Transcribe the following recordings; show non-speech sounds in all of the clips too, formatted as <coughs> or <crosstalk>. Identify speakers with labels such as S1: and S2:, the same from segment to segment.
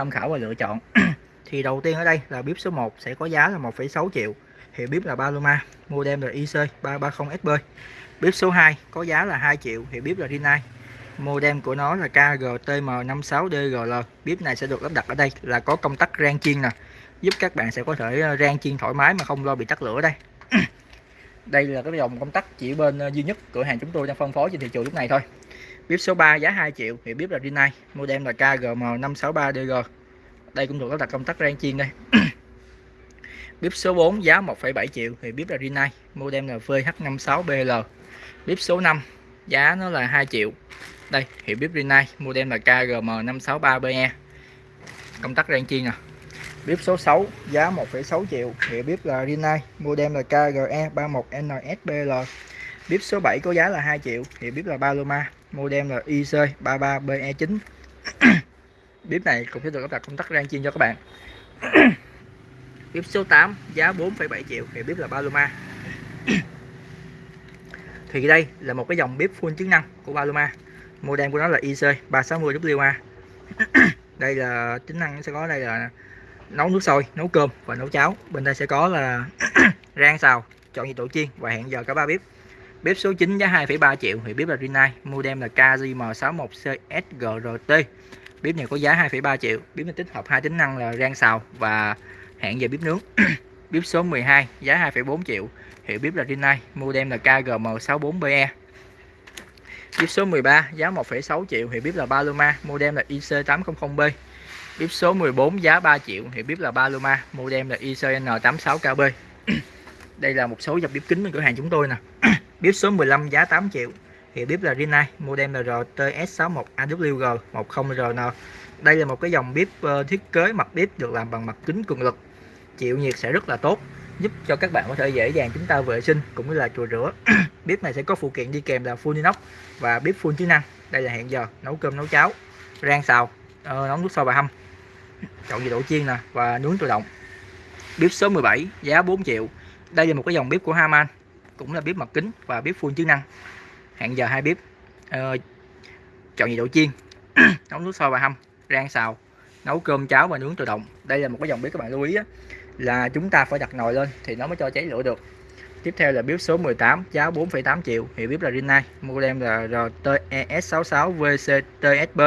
S1: tham khảo và lựa chọn. <clears throat> Thì đầu tiên ở đây là bếp số 1 sẽ có giá là 1,6 triệu. Hiệu bếp là Paloma model là IC 330SB bếp số 2 có giá là 2 triệu hiệu bếp là Rinnai modem của nó là KGTM56DGL bếp này sẽ được lắp đặt ở đây là có công tắc rang chiên nè. Giúp các bạn sẽ có thể ờ, rang chiên thoải mái mà không lo bị tắt lửa đây. <clears throat> Đây là cái dòng công tắc chỉ bên ờ, duy nhất cửa hàng chúng tôi đang phân phối trên thị trường lúc này thôi bếp số 3 giá 2 triệu thì bếp là Rinnai model là KGM563DG đây cũng được lắp đặt công tắc rang chiên đây. <coughs> Bếp số 4 giá 1,7 triệu thì bếp là Rinnai model là VH56BL bếp số 5 giá nó là 2 triệu. Đây hiệu bếp Rinnai model là KGM563BE công tắc rang chiên nè. Bếp số 6 giá 1,6 triệu hiệu bếp là Rinnai model là KGE31NSBL bếp số 7 có giá là 2 triệu hiệu bếp là Paloma model là IC33BE9 <coughs> bếp này cũng sẽ được lắp đặt công tắc rang chiên cho các bạn. <coughs> Bếp số 8 giá 4,7 triệu thì bếp là Paloma. <coughs> Thì đây là một cái dòng bếp full chức năng của Paloma. Model của nó là IC 360WA đây là tính năng sẽ có đây là nấu nước sôi nấu cơm và nấu cháo. Bên đây sẽ có là rang xào chọn nhiệt độ chiên và hẹn giờ cả ba bếp bếp số 9 giá 2,3 triệu thì bếp là Rinnai model là KJM61CSGRT bếp này có giá 2,3 triệu bếp này tích hợp hai tính năng là rang xào và hẹn giờ bếp nướng. <clears throat> Bếp số 12 giá 2,4 triệu hiệu bếp là Rinnai model là KGM64BE bếp số 13 giá 1,6 triệu hiệu bếp là Paloma model là IC800B bếp số 14 giá 3 triệu hiệu bếp là Paloma model là ICN86KB <clears throat> đây là một số dòng bếp kính bên cửa hàng chúng tôi nè. <clears throat> bếp số 15 giá 8 triệu. Hiệu bếp là Rinnai model là RTS61AWG 10RN đây là một cái dòng bếp ờ, thiết kế mặt bếp được làm bằng mặt kính cường lực. Chịu nhiệt sẽ rất là tốt giúp cho các bạn có thể dễ dàng chúng ta vệ sinh cũng như là chùi rửa. <clears throat> Bếp này sẽ có phụ kiện đi kèm là full inox và bếp full chức năng. Đây là hẹn giờ nấu cơm nấu cháo rang xào ờ, nấu nước sôi và hâm chọn nhiệt độ chiên nè và nướng tự động. Bếp số 17 giá 4 triệu. Đây là một cái dòng bếp của Haman cũng là bếp mặt kính và bếp full chức năng. Hẹn giờ hai bếp. Uh, chọn nhiệt độ chiên <clears throat> nấu nước sôi và hâm rang xào nấu cơm cháo và nướng tự động. Đây là một cái dòng bếp các bạn lưu ý á, là chúng ta phải đặt nồi lên thì nó mới cho cháy lửa được. Tiếp theo là bếp số 18 giá 4,8 triệu. Hiệu bếp là Rinnai model là RTES66 VCTSB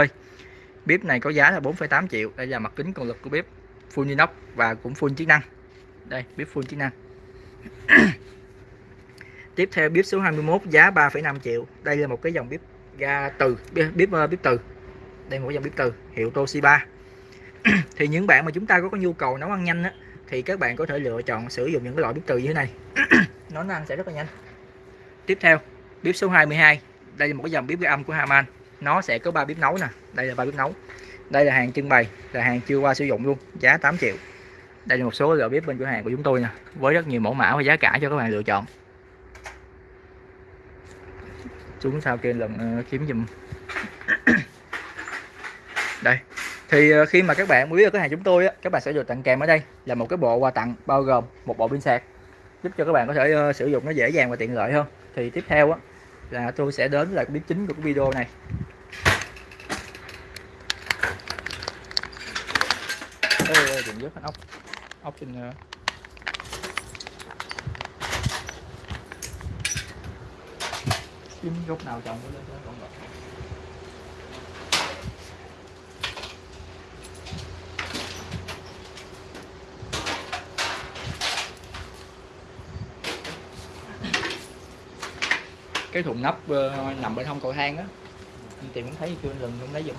S1: bếp này có giá là 4,8 triệu. Đây là mặt kính cường lực của bếp full inox và cũng full chức năng. Đây bếp full chức năng. <clears throat> tiếp theo bếp số 21 giá 3,5 triệu. Đây là một cái dòng bếp ga từ bếp bếp, ờ, bếp từ. Đây một dòng bếp từ hiệu Toshiba. <clears throat> Thì những bạn mà chúng ta có, có nhu cầu nấu ăn nhanh á, thì các bạn có thể lựa chọn sử dụng những cái loại bếp từ như thế này. <clears throat> Nó ăn sẽ rất là nhanh. Tiếp theo bếp số 22 đây là một cái dòng bếp ga âm của Haman. Nó sẽ có ba bếp nấu nè. Đây là ba bếp nấu. Đây là hàng trưng bày là hàng chưa qua sử dụng luôn giá 8 triệu. Đây là một số loại bếp bên cửa hàng của chúng tôi nè với rất nhiều mẫu mã và giá cả cho các bạn lựa chọn xuống sau kia lần ờ, kiếm dùm <coughs> đây thì ờ, khi mà các bạn mua biết cửa hàng chúng tôi á, các bạn sẽ được tặng kèm ở đây là một cái bộ quà tặng bao gồm một bộ pin sạc giúp cho các bạn có thể uh, sử dụng nó dễ dàng và tiện lợi hơn. Thì tiếp theo á, là tôi sẽ đến là cái chính của cái video này. Ê, đừng rớt ốc ốc trên kiếm gốc nào trồng lên cho nó cái thùng nắp uh, nằm bên hông cầu thang á. Anh tìm cũng thấy chưa lần không lấy dùng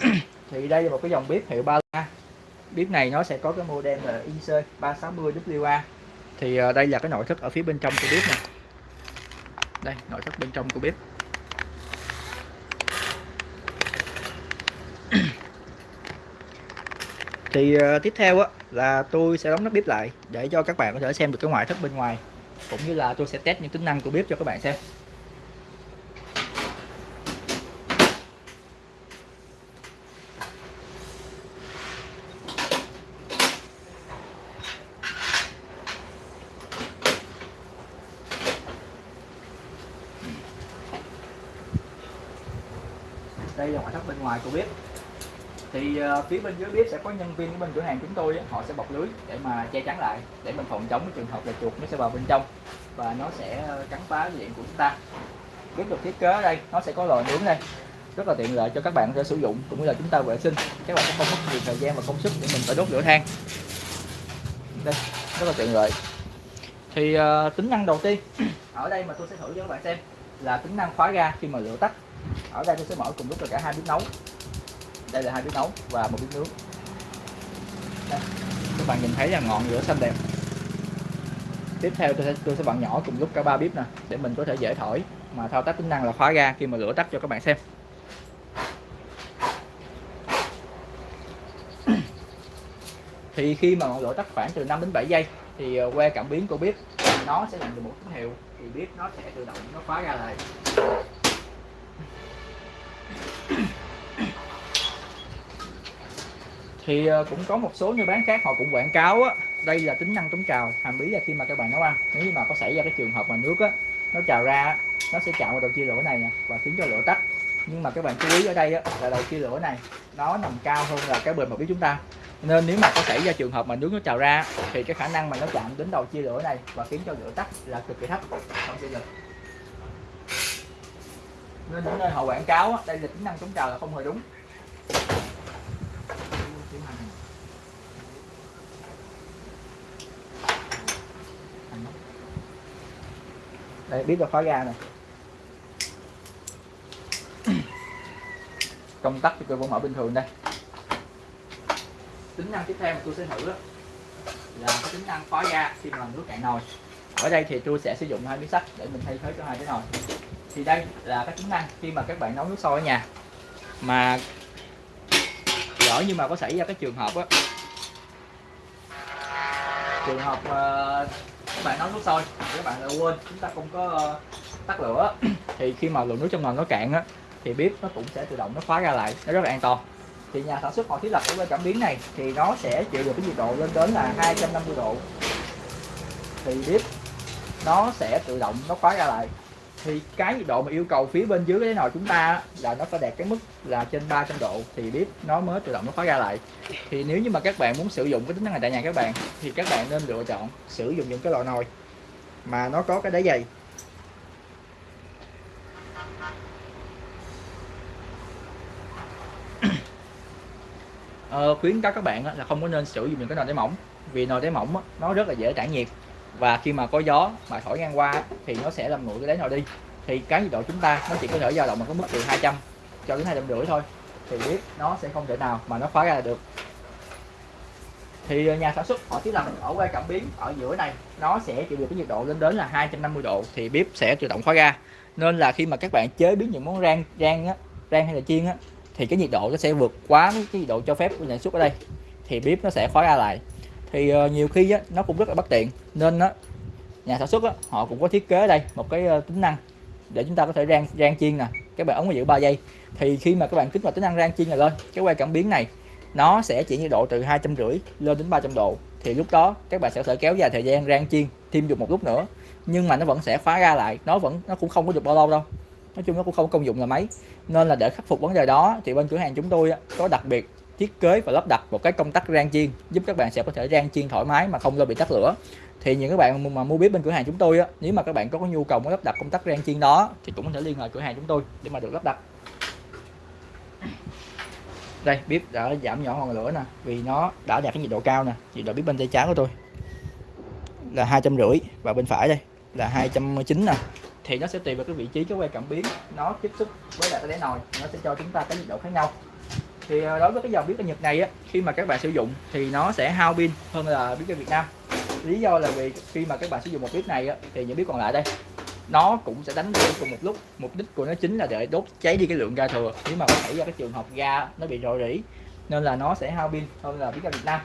S1: <clears throat> thì đây là một cái dòng bếp hiệu ba bếp này nó sẽ có cái model là IC 360WA thì uh, đây là cái nội thất ở phía bên trong của bếp này đây nội thất bên trong của bếp. Thì uh, tiếp theo á là tôi sẽ đóng nắp bếp lại để cho các bạn có thể xem được cái ngoại thất bên ngoài cũng như là tôi sẽ test những tính năng của bếp cho các bạn xem đây là ngoại thất bên ngoài của bếp. Thì uh, phía bên dưới bếp sẽ có nhân viên của bên cửa hàng chúng tôi họ sẽ bọc lưới để mà che chắn lại để mình phòng chống cái trường hợp là chuột nó sẽ vào bên trong và nó sẽ ờ, cắn phá diện của chúng ta. Bếp được thiết kế ở đây nó sẽ có lò nướng đây. Rất là tiện lợi cho các bạn để sử dụng cũng như là chúng ta vệ sinh. Các bạn sẽ không mất nhiều thời gian và công sức để mình phải đốt lửa than. Đây rất là tiện lợi. Thì uh, tính năng đầu tiên <clears throat> ở đây mà tôi sẽ thử cho các bạn xem là tính năng khóa ga khi mà lửa tắt. Ở đây tôi sẽ mở cùng lúc là cả hai bếp nấu đây là hai bếp nấu và một bếp nướng. Đây. các bạn nhìn thấy là ngọn lửa xanh đẹp. Tiếp theo tôi sẽ tôi sẽ bật nhỏ cùng lúc cả ba bếp nè, để mình có thể dễ thổi. Mà thao tác tính năng là khóa ga khi mà lửa tắt cho các bạn xem. <clears throat> Thì khi mà ngọn lửa tắt khoảng từ 5 đến 7 giây, thì ờ, que cảm biến của bếp, nó sẽ nhận được một tín hiệu. Thì bếp nó sẽ tự động nó khóa ra lại thì ờ, cũng có một số nơi bán khác họ cũng quảng cáo á đây là tính năng chống trào hàm ý là khi mà các bạn nấu ăn nếu như mà có xảy ra cái trường hợp mà nước á nó trào ra nó sẽ chạm vào đầu chia lửa này nè và khiến cho lửa tắt. Nhưng mà các bạn chú ý ở đây á, là đầu chia lửa này nó nằm cao hơn là cái bề mặt biết chúng ta. Nên nếu mà có xảy ra trường hợp mà nước nó trào ra thì cái khả năng mà nó chạm đến đầu chia lửa này và khiến cho lửa tắt là cực kỳ thấp. Không chia được nên những nơi họ quảng cáo đây là tính năng chống trào là không hề đúng. Đây biết là khóa ga này. Công tắc thì tôi vẫn mở bình thường đây. Tính năng tiếp theo mà tôi sẽ thử đó là cái tính năng khóa ga khi mà làm nước cạn nồi. Ở đây thì tôi sẽ sử dụng hai miếng sắt để mình thay thế cho hai cái nồi. Thì đây là cái tính năng khi mà các bạn nấu nước sôi ở nhà. Mà lỡ như mà có xảy ra cái trường hợp á trường hợp uh, các bạn nấu nước sôi, các bạn lại quên, chúng ta không có ờ, tắt lửa. <clears throat> Thì khi mà lượng nước trong nồi nó cạn á, thì bếp nó cũng sẽ tự động nó khóa ra lại, nó rất là an toàn. Thì nhà sản xuất họ thiết lập cái cảm biến này thì nó sẽ chịu được cái nhiệt độ lên đến là 250 độ. Thì bếp nó sẽ tự động nó khóa ra lại thì cái nhiệt độ mà yêu cầu phía bên dưới cái nồi chúng ta là nó phải đạt cái mức là trên 300 độ thì bếp nó mới tự động nó khóa ra lại. Thì nếu như mà các bạn muốn sử dụng cái tính năng này tại nhà các bạn thì các bạn nên lựa chọn sử dụng những cái loại nồi mà nó có cái đáy dày. Ờ, khuyến cáo các bạn là không có nên sử dụng những cái nồi đáy mỏng vì nồi đáy mỏng nó rất là dễ tản nhiệt và khi mà có gió mà thổi ngang qua thì nó sẽ làm nguội cái đáy nồi đi. Thì cái nhiệt độ chúng ta nó chỉ có thể dao động ở cái mức từ 200 cho đến hai trăm rưỡi thôi. Thì biết nó sẽ không thể nào mà nó khóa ra được. Thì ờ, nhà sản xuất họ thiết lập ở quay cảm biến ở giữa này. Nó sẽ chịu được cái nhiệt độ lên đến là 250 độ thì bếp sẽ tự động khóa ra. Nên là khi mà các bạn chế biến những món rang rang á, rang hay là chiên á, thì cái nhiệt độ nó sẽ vượt quá cái nhiệt độ cho phép của nhà sản xuất ở đây. Thì bếp nó sẽ khóa ra lại thì uh, nhiều khi á, nó cũng rất là bất tiện. Nên á, nhà sản xuất á, họ cũng có thiết kế đây một cái uh, tính năng để chúng ta có thể rang rang chiên nè. Các bạn ống giữ 3 giây. Thì khi mà các bạn kích vào tính năng rang chiên này lên cái quay cảm biến này nó sẽ chỉ nhiệt độ từ hai trăm rưỡi lên đến 300 độ. Thì lúc đó các bạn sẽ có thể kéo dài thời gian rang chiên thêm được một lúc nữa. Nhưng mà nó vẫn sẽ phá ra lại nó vẫn nó cũng không có được bao lâu đâu. Nói chung nó cũng không công dụng là mấy. Nên là để khắc phục vấn đề đó thì bên cửa hàng chúng tôi có đặc biệt thiết kế và lắp đặt một cái công tắc rang chiên, giúp các bạn sẽ có thể rang chiên thoải mái mà không lo bị tắt lửa. Thì những các bạn mà mua bếp bên cửa hàng chúng tôi á, nếu mà các bạn có nhu cầu muốn lắp đặt công tắc rang chiên đó thì cũng có thể liên hệ cửa hàng chúng tôi để mà được lắp đặt. Đây, bếp đã giảm nhỏ ngọn lửa nè, vì nó đã đạt cái nhiệt độ cao nè, nhiệt độ bếp bên tay trái của tôi là hai trăm rưỡi và bên phải đây là hai trăm chín nè. Thì nó sẽ tùy vào cái vị trí, cái que cảm biến nó tiếp xúc với lại cái đáy nồi, nó sẽ cho chúng ta cái nhiệt độ khác nhau thì ờ, đối với cái dòng bếp ga Nhật này á khi mà các bạn sử dụng thì nó sẽ hao pin hơn là bếp ga Việt Nam. Lý do là vì khi mà các bạn sử dụng một bếp này á, thì những bếp còn lại đây nó cũng sẽ đánh lửa cùng một lúc. Mục đích của nó chính là để đốt cháy đi cái lượng ga thừa. Nếu mà có xảy ra cái trường hợp ga nó bị rò rỉ nên là nó sẽ hao pin hơn là bếp ga Việt Nam.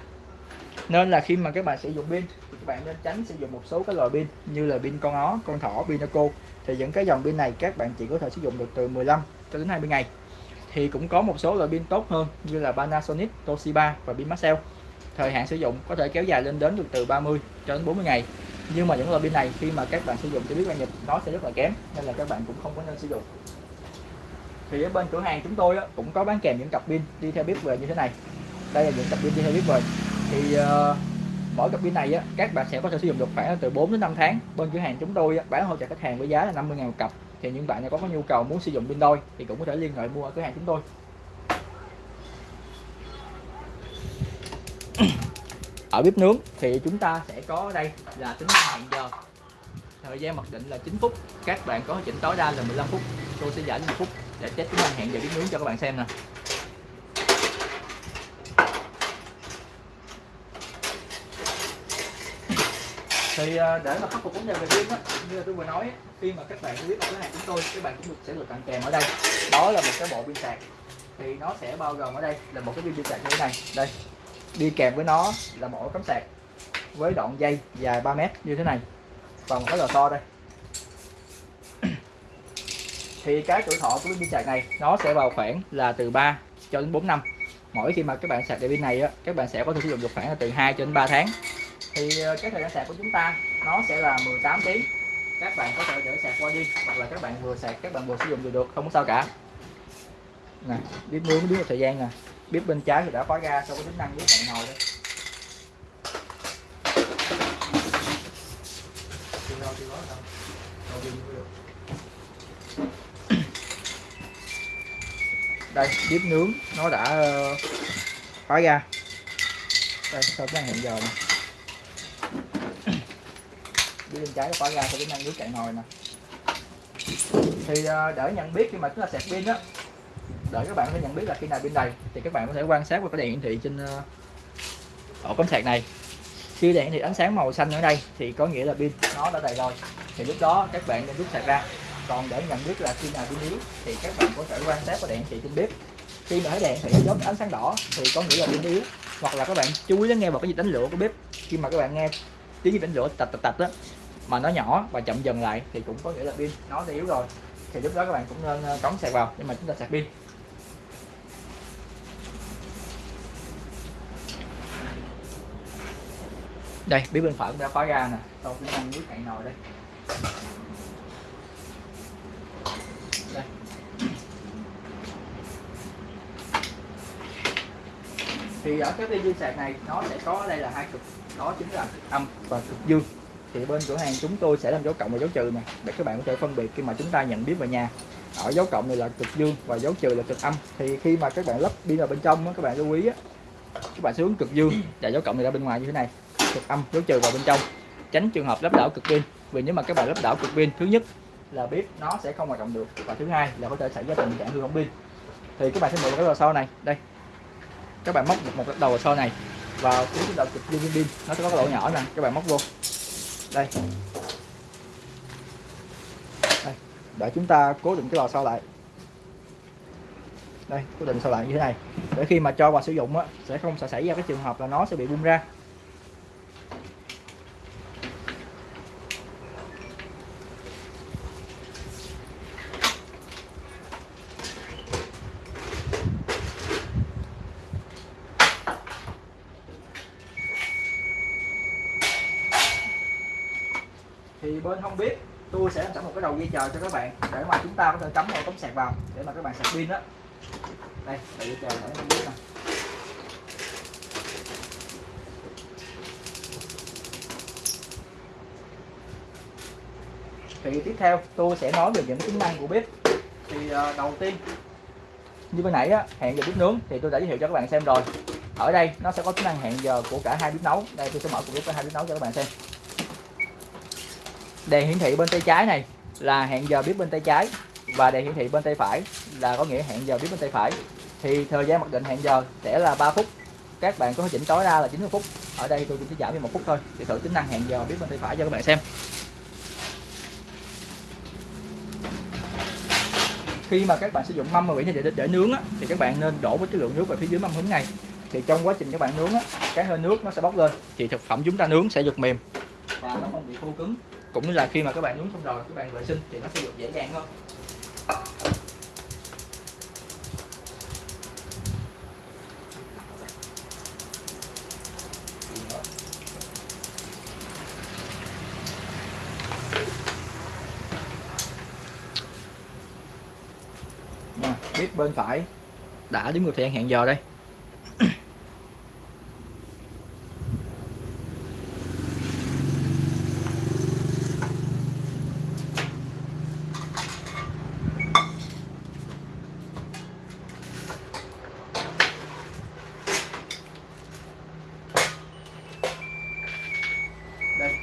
S1: Nên là khi mà các bạn sử dụng pin thì các bạn nên tránh sử dụng một số cái loại pin như là pin con ó con thỏ pinaco thì những cái dòng pin này các bạn chỉ có thể sử dụng được từ 15 cho đến 20 ngày thì cũng có một số loại pin tốt hơn như là Panasonic, Toshiba và pin Maxell thời hạn sử dụng có thể kéo dài lên đến được từ 30 cho đến 40 ngày. Nhưng mà những loại pin này khi mà các bạn sử dụng cho biết là nhật nó sẽ rất là kém nên là các bạn cũng không có nên sử dụng. Thì ở bên cửa hàng chúng tôi cũng có bán kèm những cặp pin đi theo bếp về như thế này. Đây là những cặp pin đi theo bếp về. Thì uh, mỗi cặp pin này á, các bạn sẽ có thể sử dụng được khoảng từ 4 đến 5 tháng. Bên cửa hàng chúng tôi bán hỗ trợ khách hàng với giá là 50 000 một cặp thì những bạn nào có, có nhu cầu muốn sử dụng pin đôi thì cũng có thể liên hệ mua ở cửa hàng chúng tôi. <clears throat> Ở bếp nướng thì chúng ta sẽ có đây là tính năng hẹn giờ. Thời gian mặc định là 9 phút các bạn có chỉnh tối đa là 15 phút. Tôi sẽ giải 1 phút để test tính năng hẹn giờ bếp nướng cho các bạn xem nè. Thì à, để mà khắc phục vấn đề về pin á như là tôi vừa nói khi mà các bạn biết ở cửa hàng chúng tôi các bạn cũng được sẽ được tặng kèm ở đây. Đó là một cái bộ pin sạc. Thì nó sẽ bao gồm ở đây là một cái pin sạc như thế này. Đây đi kèm với nó là một cắm sạc với đoạn dây dài 3 mét như thế này và một cái lò xo đây. <clears throat> Thì cái tuổi thọ của pin sạc này nó sẽ vào khoảng là từ 3 cho đến 4 năm. Mỗi khi mà các bạn sạc đèn pin này á, các bạn sẽ có thể sử dụng được khoảng là từ 2 cho đến 3 tháng thì ờ, cái thời gian sạc của chúng ta, nó sẽ là 18 tiếng các bạn có thể để sạc qua đi, hoặc là các bạn vừa sạc, các bạn vừa sử dụng được được, không có sao cả. Nè bếp nướng biết thời gian nè. Bếp bên trái thì đã khóa ra, sau có tính năng nướng bạn ngồi đây đây bếp nướng nó đã ờ, khóa ra. Đây, sau cái hẹn giờ này đi bên trái nó khóa ra thì cái năng nước chạy nồi nè. Thì à, để nhận biết khi mà chúng ta sạc pin á để các bạn có thể nhận biết là khi nào pin đầy, thì các bạn có thể quan sát qua cái đèn hiển thị trên à, ổ cắm sạc này. Khi đèn thì ánh sáng màu xanh ở đây, thì có nghĩa là pin nó đã đầy rồi. Thì lúc đó, các bạn nên rút sạc ra. Còn để nhận biết là khi nào pin yếu, thì các bạn có thể quan sát qua đèn hiển thị trên bếp. Khi mà thấy đèn thì giống ánh sáng đỏ, thì có nghĩa là pin yếu. Hoặc là các bạn chú ý lắng nghe vào cái gì đánh lửa của bếp. Khi mà các bạn nghe tiếng gì đánh lửa tạch tạch tạch đó mà nó nhỏ và chậm dần lại thì cũng có nghĩa là pin nó yếu rồi. Thì lúc đó các bạn cũng nên ờ, cắm sạc vào nhưng mà chúng ta sạc pin. Đây bếp bên phải cũng đã khóa ra nè. Tôi cũng đang nước cạn nồi đây. Đây. Thì ở cái dây sạc này, nó sẽ có đây là hai cực. Đó chính là cực âm và cực dương thì bên cửa hàng chúng tôi sẽ làm dấu cộng và dấu trừ nè. Để các bạn có thể phân biệt khi mà chúng ta nhận biết về nhà. Ở dấu cộng này là cực dương và dấu trừ là cực âm. Thì khi mà các bạn lắp pin vào bên trong các bạn lưu ý các bạn hướng cực dương và dấu cộng này ra bên ngoài như thế này. Cực âm dấu trừ vào bên trong. Tránh trường hợp lắp đảo cực pin. Vì nếu mà các bạn lắp đảo cực pin thứ nhất là bếp nó sẽ không hoạt động được và thứ hai là có thể xảy ra tình trạng hư hỏng pin. Thì các bạn sẽ mở cái lò xo này. Đây. Các bạn móc một, một đầu lò xo này. Vào cái đầu cực dương pin. Nó sẽ có cái lỗ nhỏ nè. Các bạn móc vô đây. Đây để chúng ta cố định cái lò xo lại. Đây cố định sau lại như thế này. Để khi mà cho vào sử dụng á, sẽ không sẽ xảy ra cái trường hợp là nó sẽ bị bung ra thì bên không biết tôi sẽ làm sẵn một cái đầu dây chờ cho các bạn để mà chúng ta có thể cắm vào cắm sạc vào để mà các bạn sạc pin đó đây đầu dây chờ để không biết nè. Thì tiếp theo tôi sẽ nói về những tính năng của bếp. Thì ờ, đầu tiên như bên nãy á, hẹn giờ bếp nướng thì tôi đã giới thiệu cho các bạn xem rồi. Ở đây nó sẽ có tính năng hẹn giờ của cả hai bếp nấu. Đây tôi sẽ mở cùng bếp cả hai bếp nấu cho các bạn xem. Đèn hiển thị bên tay trái này là hẹn giờ bếp bên tay trái và đèn hiển thị bên tay phải là có nghĩa hẹn giờ bếp bên tay phải. Thì thời gian mặc định hẹn giờ sẽ là 3 phút. Các bạn có thể chỉnh tối đa là 90 phút. Ở đây tôi chỉ giảm đi một phút thôi để thử tính năng hẹn giờ bếp bên tay phải cho các bạn xem. Khi mà các bạn sử dụng mâm mà để, để, để nướng á, thì các bạn nên đổ với cái lượng nước về phía dưới mâm hứng này thì trong quá trình các bạn nướng á, cái hơi nước nó sẽ bốc lên. Thì thực phẩm chúng ta nướng sẽ được mềm và nó không bị khô cứng cũng là khi mà các bạn nhúng xong rồi, các bạn vệ sinh thì nó sẽ được dễ dàng hơn. Bên phải đã đếm ngược thời gian hẹn giờ đây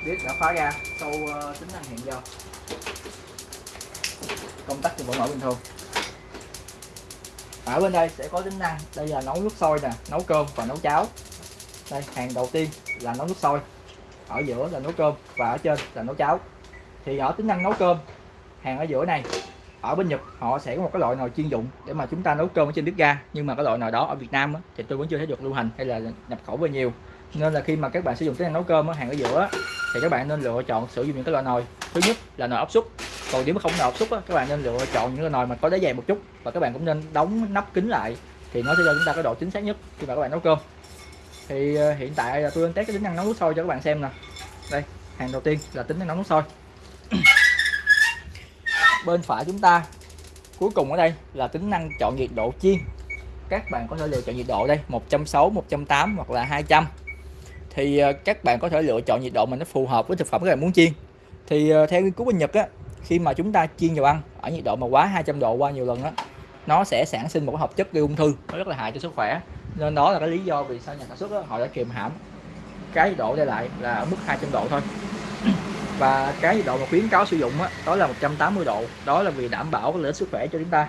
S1: biết đã khóa ra sau uh, tính năng hẹn giờ công tắc thì vẫn mở bình thường. Ở bên đây sẽ có tính năng đây là nấu nước sôi nè nấu cơm và nấu cháo. Đây hàng đầu tiên là nấu nước sôi. Ở giữa là nấu cơm và ở trên là nấu cháo. Thì ở tính năng nấu cơm hàng ở giữa này ở bên Nhật họ sẽ có một cái loại nồi chuyên dụng để mà chúng ta nấu cơm ở trên bếp ga. Nhưng mà cái loại nồi đó ở Việt Nam á, thì tôi vẫn chưa thấy được lưu hành hay là nhập khẩu về nhiều. Nên là khi mà các bạn sử dụng tính năng nấu cơm á, hàng ở giữa á, thì các bạn nên lựa chọn sử dụng những cái loại nồi. Thứ nhất là nồi áp suất. Còn nếu mà không nồi áp suất á, các bạn nên lựa chọn những cái nồi mà có đáy dày một chút và các bạn cũng nên đóng nắp kín lại thì nó sẽ cho chúng ta cái độ chính xác nhất khi mà các bạn nấu cơm. Thì ờ, hiện tại là tôi đang test cái tính năng nấu nước sôi cho các bạn xem nè. Đây hàng đầu tiên là tính năng nấu nước sôi. <coughs> Bên phải chúng ta cuối cùng ở đây là tính năng chọn nhiệt độ chiên. Các bạn có thể lựa chọn nhiệt độ đây 160 180 hoặc là 200 thì à, các bạn có thể lựa chọn nhiệt độ mà nó phù hợp với thực phẩm các bạn muốn chiên. Thì à, theo nghiên cứu bên Nhật á khi mà chúng ta chiên dầu ăn ở nhiệt độ mà quá 200 độ qua nhiều lần á nó sẽ sản sinh một hợp chất gây ung thư nó rất là hại cho sức khỏe. Nên đó là cái lý do vì sao nhà sản xuất đó, họ đã kiềm hãm cái nhiệt độ đây lại là ở mức 200 độ thôi. Và cái nhiệt độ mà khuyến cáo sử dụng đó, đó là 180 độ. Đó là vì đảm bảo lợi ích sức khỏe cho chúng ta.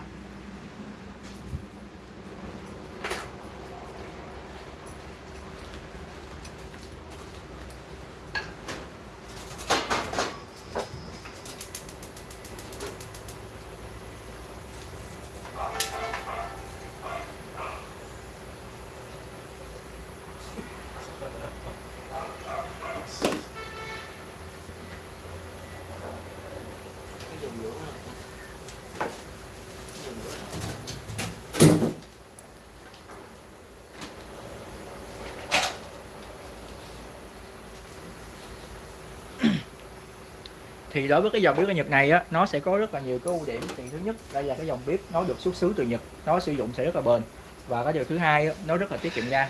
S1: Thì đối với cái dòng bếp ở Nhật này á nó sẽ có rất là nhiều cái ưu điểm. Thì thứ nhất đây là cái dòng bếp nó được xuất xứ từ Nhật nó sử dụng sẽ rất là bền. Và cái điều thứ hai á, nó rất là tiết kiệm ga.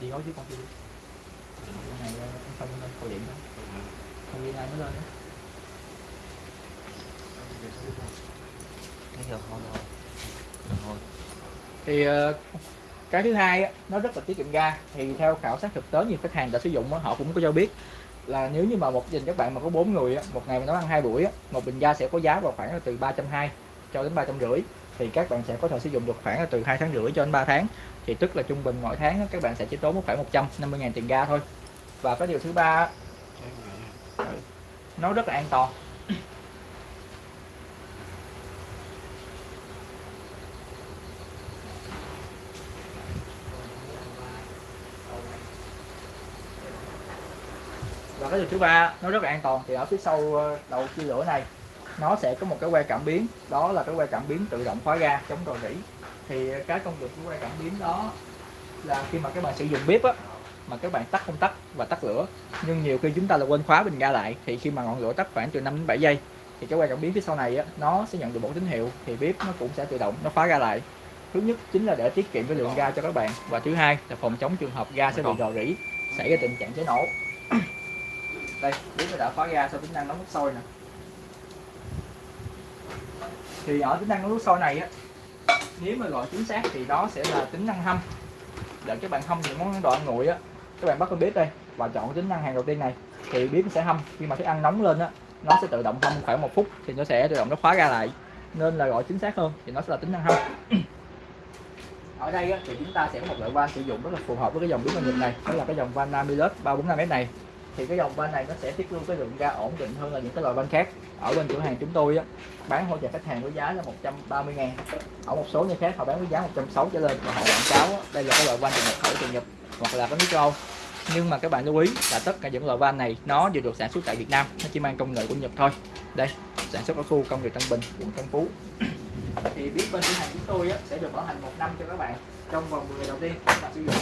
S1: Đi nói con này ờ, không điện đó. Không đi ai mới lên thì ờ, cái thứ hai á, nó rất là tiết kiệm ga. Thì theo khảo sát thực tế nhiều khách hàng đã sử dụng họ cũng có cho biết là nếu như mà một gia đình các bạn mà có bốn người á, một ngày mà nấu ăn hai buổi á, một bình ga sẽ có giá vào khoảng là từ ba trăm hai cho đến ba trăm rưỡi thì các bạn sẽ có thể sử dụng được khoảng là từ hai tháng rưỡi cho đến 3 tháng. Thì tức là trung bình mỗi tháng á, các bạn sẽ chỉ tốn khoảng 150 ngàn tiền ga thôi. Và cái điều thứ ba nó rất là an toàn. Và cái điều thứ ba nó rất là an toàn. Thì ở phía sau ờ, đầu chia lửa này nó sẽ có một cái que cảm biến. Đó là cái que cảm biến tự động khóa ga chống rò rỉ. Thì cái công việc của que cảm biến đó là khi mà các bạn sử dụng bếp á mà các bạn tắt không tắt và tắt lửa nhưng nhiều khi chúng ta là quên khóa bình ga lại thì khi mà ngọn lửa tắt khoảng từ 5 đến 7 giây thì cái que cảm biến phía sau này á, nó sẽ nhận được một tín hiệu thì bếp nó cũng sẽ tự động nó khóa ga lại. Thứ nhất chính là để tiết kiệm cái lượng ga cho các bạn và thứ hai là phòng chống trường hợp ga sẽ bị rò rỉ xảy ra tình trạng cháy nổ đây bếp đã khóa ga sau tính năng nấu nước sôi nè. Thì ở tính năng nấu nước sôi này á nếu mà gọi chính xác thì đó sẽ là tính năng hâm. Để các bạn hâm những món đồ ăn nguội á các bạn bắt con bếp đây và chọn tính năng hàng đầu tiên này thì bếp sẽ hâm. Khi mà thức ăn nóng lên á nó sẽ tự động hâm khoảng một phút thì nó sẽ tự động nó khóa ra lại. Nên là gọi chính xác hơn thì nó sẽ là tính năng hâm. <clears throat> Ở đây á, thì chúng ta sẽ có một loại van sử dụng rất là phù hợp với cái dòng bếp nhiệt này đó là cái dòng van Namilus 345 m này thì cái dòng van này nó sẽ tiết lưu cái lượng ga ổn định hơn là những cái loại van khác. Ở bên cửa hàng chúng tôi á, bán hỗ trợ khách hàng với giá là 130 ngàn. Ở một số nơi khác họ bán với giá 160 trở lên và họ quảng cáo á, đây là cái loại van từ nhập khẩu từ Nhật hoặc là cái nước châu nhưng mà các bạn lưu ý là tất cả những loại van này nó đều được sản xuất tại Việt Nam nó chỉ mang công nghệ của Nhật thôi. Đây sản xuất ở khu công nghiệp Tân Bình quận Tân Phú thì biết bên cửa hàng chúng tôi á, sẽ được bảo hành một năm cho các bạn trong vòng 10 ngày đầu tiên các bạn sử dụng.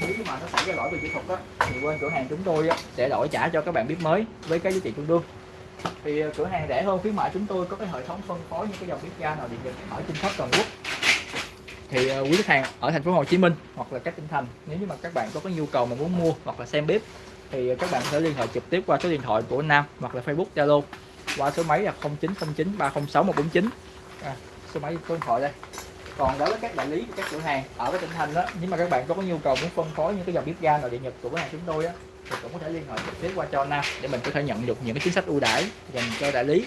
S1: Nếu mà nó xảy ra lỗi về kỹ thuật á, thì bên cửa hàng chúng tôi á, sẽ đổi trả cho các bạn bếp mới với cái giá trị tương đương. Thì ờ, cửa hàng rẻ hơn khuyến mại chúng tôi có cái hệ thống phân phối những cái dòng bếp ga nào điện lực ở trên khắp toàn quốc. Thì ờ, quý khách hàng ở thành phố Hồ Chí Minh hoặc là các tỉnh thành nếu như mà các bạn có cái nhu cầu mà muốn mua hoặc là xem bếp thì ờ, các bạn có thể liên hệ trực tiếp qua số điện thoại của Nam hoặc là Facebook Zalo qua số máy là 0909 306 149 à, số máy điện thoại đây. Còn đối với các đại lý các cửa hàng ở cái tỉnh thành đó nếu mà các bạn có nhu cầu muốn phân phối những cái dòng bếp ga nội địa nhật của cửa hàng chúng tôi á thì cũng có thể liên hệ trực tiếp qua cho Nam để mình có thể nhận được những cái chính sách ưu đãi dành cho đại lý.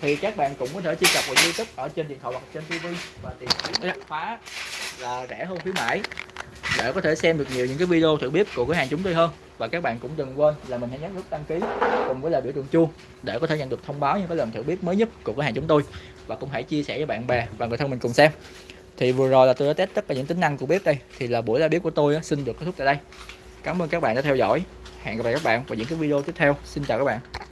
S1: Thì các bạn cũng có thể truy cập vào YouTube ở trên điện thoại hoặc trên TV và tìm kiếm phá là rẻ hơn khuyến mãi. Để có thể xem được nhiều những cái video thử bếp của cửa hàng chúng tôi hơn. Và các bạn cũng đừng quên là mình hãy nhấn nút đăng ký cùng với là biểu tượng chuông để có thể nhận được thông báo những cái lần thử bếp mới nhất của cửa hàng chúng tôi và cũng hãy chia sẻ với bạn bè và người thân mình cùng xem. Thì vừa rồi là tôi đã test tất cả những tính năng của bếp đây. Thì là buổi ra bếp của tôi xin được kết thúc tại đây. Cảm ơn các bạn đã theo dõi. Hẹn gặp lại các bạn vào những cái video tiếp theo. Xin chào các bạn.